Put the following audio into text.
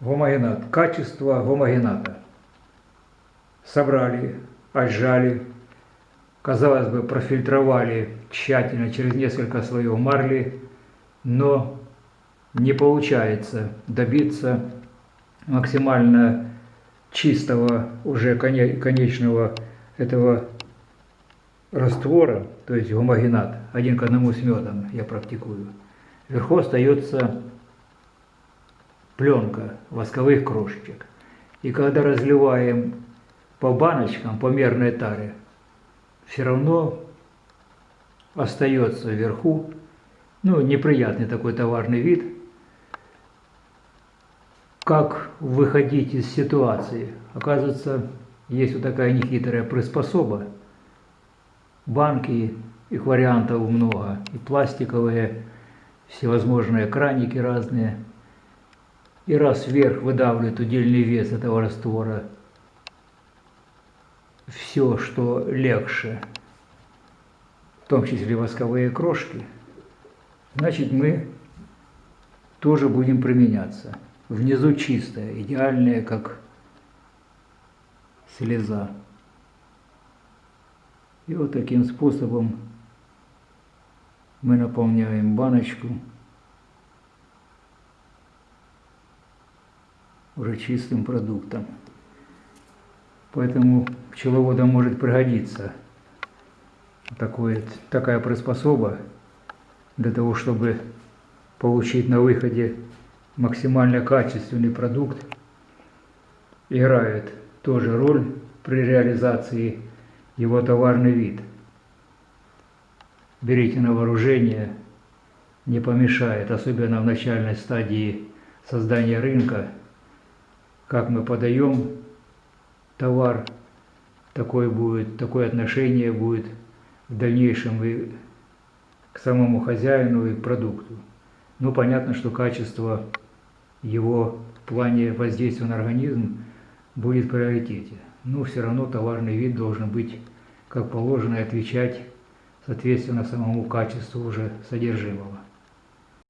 Гомогенат. Качество гомогената. Собрали, отжали, казалось бы, профильтровали тщательно через несколько слоев марли, но не получается добиться максимально чистого уже коне- конечного этого раствора, то есть гомогенат, один к одному с медом я практикую. Вверху остается пленка восковых крошечек. И когда разливаем по баночкам, по мерной таре, все равно остается вверху, ну, неприятный такой товарный вид. Как выходить из ситуации? Оказывается, есть вот такая нехитрая приспособа. Банки, их вариантов много, и пластиковые, всевозможные краники разные. И раз вверх выдавливает удельный вес этого раствора, все, что легче, в том числе восковые крошки, значит мы тоже будем применяться. Внизу чистая, идеальная, как слеза. И вот таким способом мы наполняем баночку уже чистым продуктом. Поэтому пчеловодам может пригодиться такое, такая приспособа для того, чтобы получить на выходе максимально качественный продукт. Играет тоже роль при реализации его товарный вид. Берите на вооружение, не помешает, особенно в начальной стадии создания рынка, как мы подаем товар, такое будет, такое отношение будет в дальнейшем и к самому хозяину и к продукту. Ну, понятно, что качество его в плане воздействия на организм будет в приоритете. Но все равно товарный вид должен быть как положено и отвечать соответственно самому качеству уже содержимого.